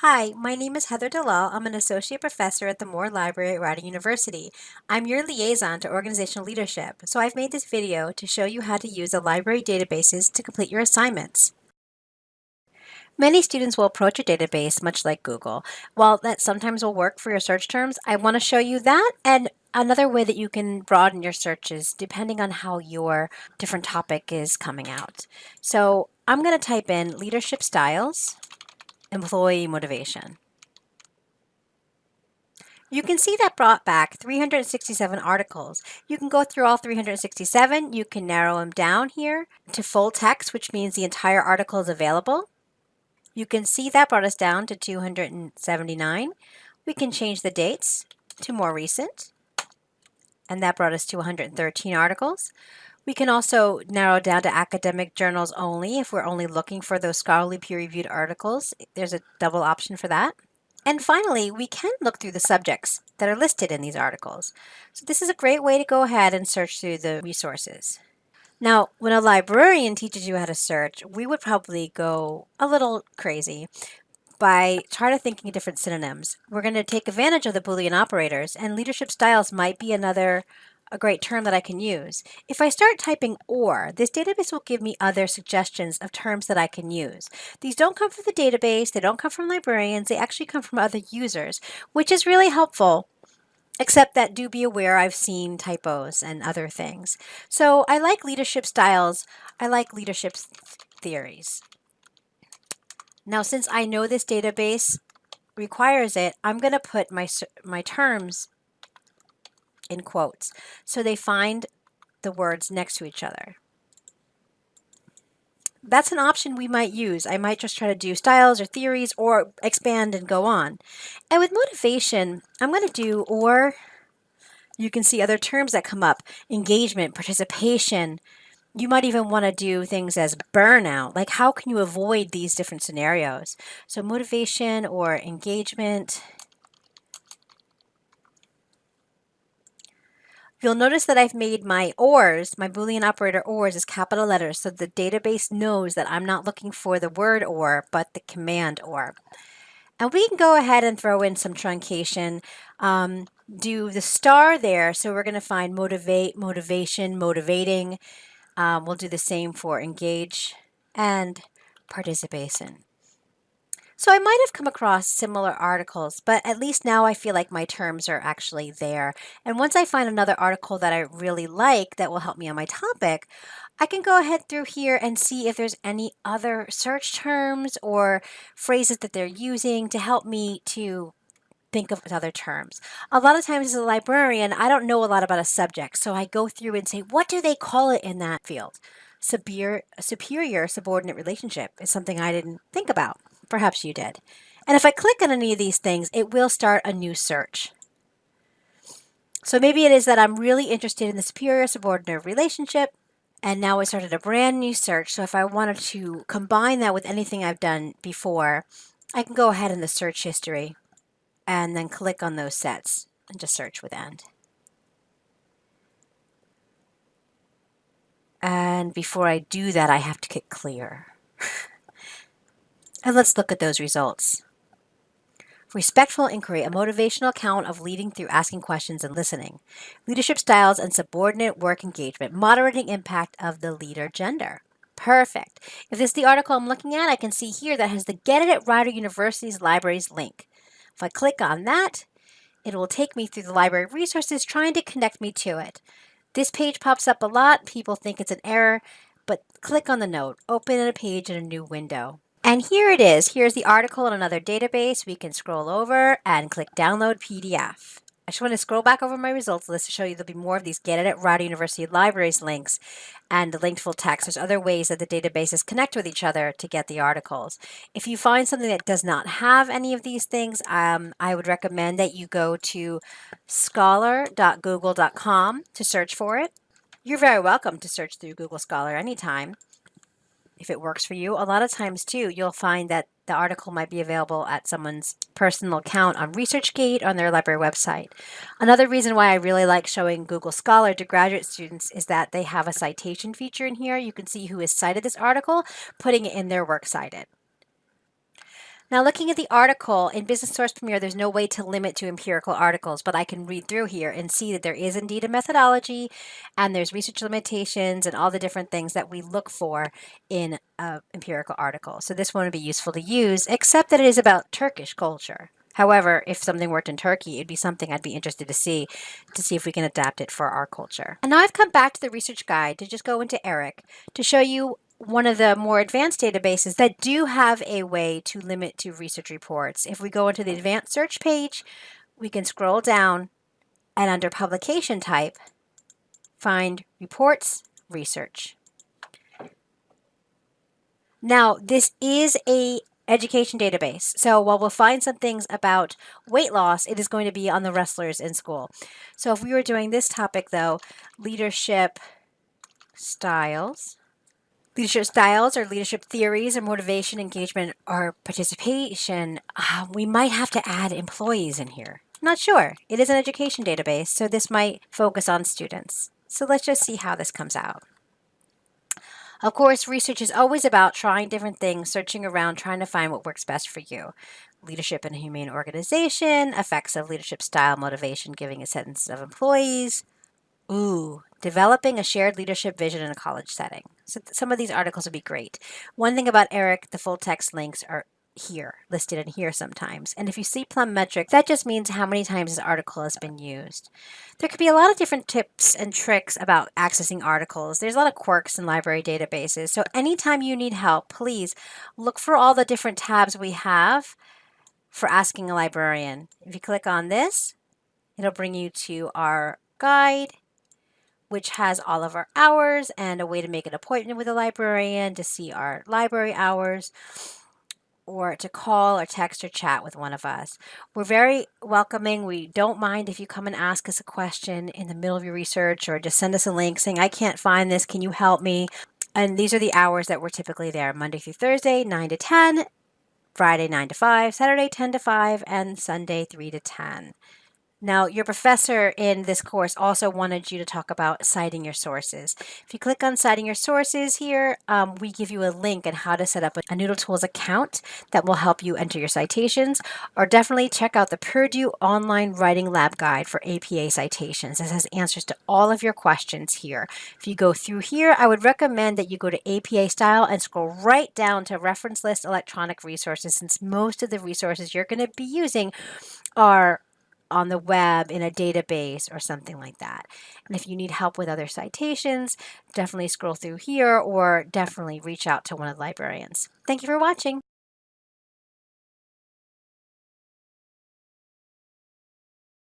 Hi, my name is Heather Dalal. I'm an associate professor at the Moore Library at Rider University. I'm your liaison to organizational leadership, so I've made this video to show you how to use the library databases to complete your assignments. Many students will approach a database much like Google. While that sometimes will work for your search terms, I want to show you that and another way that you can broaden your searches depending on how your different topic is coming out. So I'm going to type in leadership styles employee motivation. You can see that brought back 367 articles. You can go through all 367. You can narrow them down here to full text, which means the entire article is available. You can see that brought us down to 279. We can change the dates to more recent, and that brought us to 113 articles. We can also narrow down to academic journals only if we're only looking for those scholarly peer-reviewed articles. There's a double option for that. And finally, we can look through the subjects that are listed in these articles. So this is a great way to go ahead and search through the resources. Now, when a librarian teaches you how to search, we would probably go a little crazy by trying to thinking of different synonyms. We're going to take advantage of the Boolean operators, and leadership styles might be another a great term that I can use. If I start typing OR, this database will give me other suggestions of terms that I can use. These don't come from the database, they don't come from librarians, they actually come from other users, which is really helpful except that do be aware I've seen typos and other things. So I like leadership styles, I like leadership theories. Now since I know this database requires it, I'm going to put my, my terms in quotes. So they find the words next to each other. That's an option we might use. I might just try to do styles or theories or expand and go on. And with motivation, I'm going to do or. You can see other terms that come up. Engagement, participation. You might even want to do things as burnout. Like how can you avoid these different scenarios? So motivation or engagement. You'll notice that I've made my ORs, my Boolean operator ORs, as capital letters so the database knows that I'm not looking for the word OR, but the command OR. And we can go ahead and throw in some truncation, um, do the star there. So we're going to find motivate, motivation, motivating. Um, we'll do the same for engage and participation. So I might have come across similar articles, but at least now I feel like my terms are actually there. And once I find another article that I really like that will help me on my topic, I can go ahead through here and see if there's any other search terms or phrases that they're using to help me to think of other terms. A lot of times as a librarian, I don't know a lot about a subject, so I go through and say, what do they call it in that field? Superior, superior subordinate relationship is something I didn't think about. Perhaps you did. And if I click on any of these things, it will start a new search. So maybe it is that I'm really interested in the superior subordinate relationship, and now I started a brand new search. So if I wanted to combine that with anything I've done before, I can go ahead in the search history and then click on those sets and just search with end. And before I do that, I have to click clear. And let's look at those results. Respectful inquiry, a motivational account of leading through asking questions and listening. Leadership styles and subordinate work engagement, moderating impact of the leader gender. Perfect. If this is the article I'm looking at, I can see here that has the Get It at Rider University's Libraries link. If I click on that, it will take me through the library resources trying to connect me to it. This page pops up a lot. People think it's an error, but click on the note, open a page in a new window. And here it is. Here's the article in another database. We can scroll over and click download PDF. I just want to scroll back over my results list to show you there'll be more of these Get It at Rider University Libraries links and the linked full text. There's other ways that the databases connect with each other to get the articles. If you find something that does not have any of these things, um, I would recommend that you go to scholar.google.com to search for it. You're very welcome to search through Google Scholar anytime if it works for you. A lot of times too, you'll find that the article might be available at someone's personal account on ResearchGate on their library website. Another reason why I really like showing Google Scholar to graduate students is that they have a citation feature in here. You can see who has cited this article, putting it in their works cited. Now looking at the article in Business Source Premier, there's no way to limit to empirical articles, but I can read through here and see that there is indeed a methodology and there's research limitations and all the different things that we look for in an empirical article. So this one would be useful to use, except that it is about Turkish culture. However, if something worked in Turkey, it'd be something I'd be interested to see, to see if we can adapt it for our culture. And now I've come back to the research guide to just go into ERIC to show you one of the more advanced databases that do have a way to limit to research reports. If we go into the advanced search page, we can scroll down and under publication type, find reports, research. Now, this is a education database. So while we'll find some things about weight loss, it is going to be on the wrestlers in school. So if we were doing this topic though, leadership styles, leadership styles or leadership theories or motivation, engagement, or participation, uh, we might have to add employees in here. Not sure. It is an education database, so this might focus on students. So let's just see how this comes out. Of course, research is always about trying different things, searching around, trying to find what works best for you. Leadership in a humane organization, effects of leadership style, motivation, giving a sentence of employees. Ooh, developing a shared leadership vision in a college setting. So some of these articles would be great. One thing about ERIC, the full text links are here, listed in here sometimes. And if you see plum metric, that just means how many times this article has been used. There could be a lot of different tips and tricks about accessing articles. There's a lot of quirks in library databases. So anytime you need help, please look for all the different tabs we have for asking a librarian. If you click on this, it'll bring you to our guide which has all of our hours and a way to make an appointment with a librarian to see our library hours or to call or text or chat with one of us. We're very welcoming. We don't mind if you come and ask us a question in the middle of your research or just send us a link saying, I can't find this. Can you help me? And these are the hours that we're typically there Monday through Thursday, 9 to 10, Friday, 9 to 5, Saturday, 10 to 5, and Sunday, 3 to 10. Now, your professor in this course also wanted you to talk about citing your sources. If you click on citing your sources here, um, we give you a link on how to set up a Noodle Tools account that will help you enter your citations. Or definitely check out the Purdue Online Writing Lab Guide for APA citations. This has answers to all of your questions here. If you go through here, I would recommend that you go to APA style and scroll right down to reference list electronic resources since most of the resources you're going to be using are on the web in a database or something like that. And if you need help with other citations, definitely scroll through here or definitely reach out to one of the librarians. Thank you for watching.